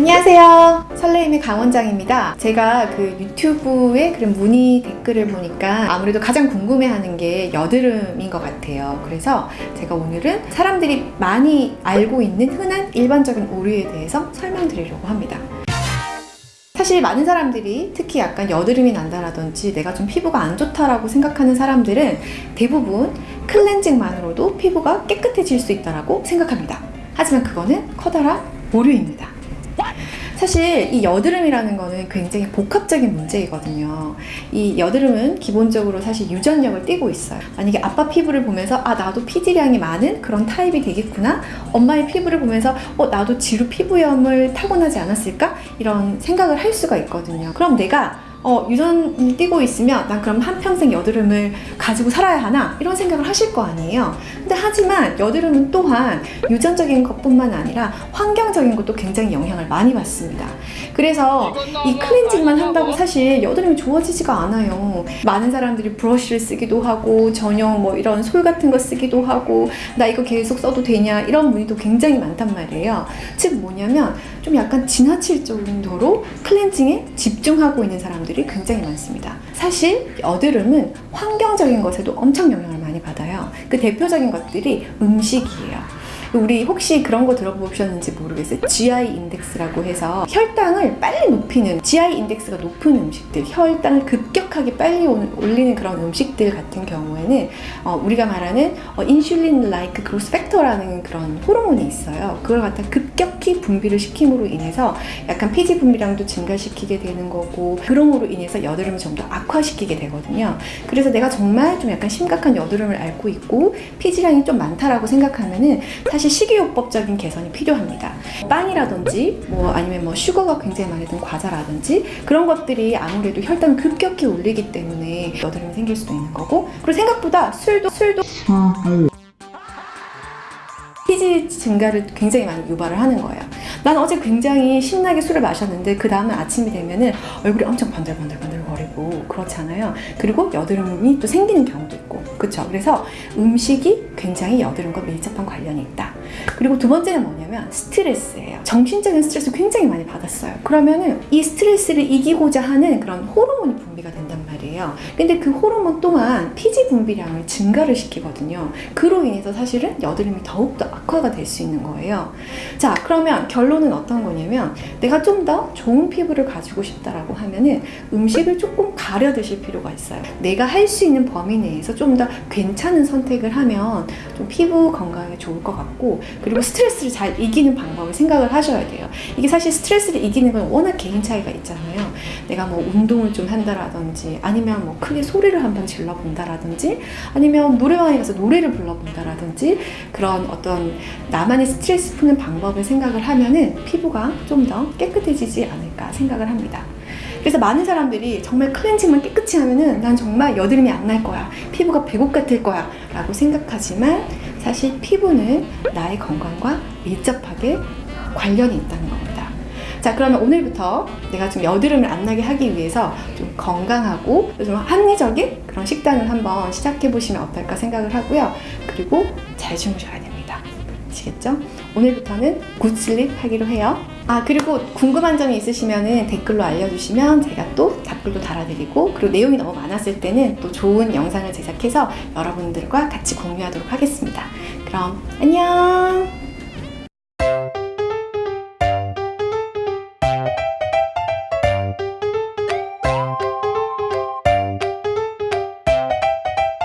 안녕하세요. 설레임의 강원장입니다. 제가 그 유튜브에 그런 문의 댓글을 보니까 아무래도 가장 궁금해하는 게 여드름인 것 같아요. 그래서 제가 오늘은 사람들이 많이 알고 있는 흔한 일반적인 오류에 대해서 설명드리려고 합니다. 사실 많은 사람들이 특히 약간 여드름이 난다라든지 내가 좀 피부가 안 좋다라고 생각하는 사람들은 대부분 클렌징만으로도 피부가 깨끗해질 수 있다라고 생각합니다. 하지만 그거는 커다란 오류입니다. 사실 이 여드름이라는 거는 굉장히 복합적인 문제이거든요. 이 여드름은 기본적으로 사실 유전력을 띠고 있어요. 만약에 아빠 피부를 보면서 아 나도 피지량이 많은 그런 타입이 되겠구나. 엄마의 피부를 보면서 어 나도 지루 피부염을 타고나지 않았을까? 이런 생각을 할 수가 있거든요. 그럼 내가 어, 유전이 띄고 있으면 난 그럼 한평생 여드름을 가지고 살아야 하나? 이런 생각을 하실 거 아니에요. 근데 하지만 여드름은 또한 유전적인 것뿐만 아니라 환경적인 것도 굉장히 영향을 많이 받습니다. 그래서 이 클렌징만 한다고 사실 여드름이 좋아지지가 않아요. 많은 사람들이 브러쉬를 쓰기도 하고 전용 뭐 이런 솔 같은 거 쓰기도 하고 나 이거 계속 써도 되냐 이런 문의도 굉장히 많단 말이에요. 즉 뭐냐면 좀 약간 지나칠 정도로 클렌징에 집중하고 있는 사람들이 굉장히 많습니다. 사실 여드름은 환경적인 것에도 엄청 영향을 많이 받아요. 그 대표적인 것들이 음식이에요. 우리 혹시 그런 거 들어보셨는지 모르겠어요. GI 인덱스라고 해서 혈당을 빨리 높이는 GI 인덱스가 높은 음식들, 혈당을 급격하게 빨리 올리는 그런 음식들 같은 경우에는 어, 우리가 말하는 어, insulin-like growth factor라는 그런 호르몬이 있어요. 그걸 갖다 급격히 분비를 시킴으로 인해서 약간 피지 분비량도 증가시키게 되는 거고 그럼으로 인해서 여드름을 좀 더 악화시키게 되거든요. 그래서 내가 정말 좀 약간 심각한 여드름을 앓고 있고 피지량이 좀 많다라고 생각하면은 사실 식이요법적인 개선이 필요합니다. 빵이라든지 뭐 아니면 뭐 슈거가 굉장히 많이 든 과자라든지 그런 것들이 아무래도 혈당을 급격히 올리기 때문에 여드름이 생길 수도 있는 거고 그리고 생각보다 술도 술도 피지 증가를 굉장히 많이 유발을 하는 거예요. 난 어제 굉장히 신나게 술을 마셨는데 그 다음날 아침이 되면 은 얼굴이 엄청 번들번들번들 거리고 그렇잖아요. 그리고 여드름이 또 생기는 경우도 있고 그렇죠. 그래서 음식이 굉장히 여드름과 밀접한 관련이 있다. 그리고 두 번째는 뭐냐면 스트레스예요. 정신적인 스트레스 굉장히 많이 받았어요. 그러면은 이 스트레스를 이기고자 하는 그런 호르몬이 분비가 된단 말이에요. 근데 그 호르몬 또한 피지 분비량을 증가를 시키거든요. 그로 인해서 사실은 여드름이 더욱더 악화가 될 수 있는 거예요. 자, 그러면 결론은 어떤 거냐면 내가 좀 더 좋은 피부를 가지고 싶다라고 하면은 음식을 조금 가려 드실 필요가 있어요. 내가 할 수 있는 범위 내에서 좀 더 괜찮은 선택을 하면 좀 피부 건강에 좋을 것 같고 그리고 스트레스를 잘 이기는 방법을 생각을 하셔야 돼요. 이게 사실 스트레스를 이기는 건 워낙 개인 차이가 있잖아요. 내가 뭐 운동을 좀 한다라든지 아니면 뭐 크게 소리를 한번 질러 본다라든지 아니면 노래방에 가서 노래를 불러 본다라든지 그런 어떤 나만의 스트레스 푸는 방법을 생각을 하면 은 피부가 좀 더 깨끗해지지 않을까 생각을 합니다. 그래서 많은 사람들이 정말 클렌징만 깨끗이 하면은 난 정말 여드름이 안 날 거야. 피부가 배곡 같을 거야. 라고 생각하지만 사실 피부는 나의 건강과 밀접하게 관련이 있다는 겁니다. 자, 그러면 오늘부터 내가 좀 여드름을 안 나게 하기 위해서 좀 건강하고 좀 합리적인 그런 식단을 한번 시작해 보시면 어떨까 생각을 하고요. 그리고 잘 주무셔야 됩니다. 아시겠죠? 오늘부터는 굿슬립 하기로 해요. 아 그리고 궁금한 점이 있으시면 댓글로 알려주시면 제가 또 답글도 달아드리고 그리고 내용이 너무 많았을 때는 또 좋은 영상을 제작해서 여러분들과 같이 공유하도록 하겠습니다. 그럼 안녕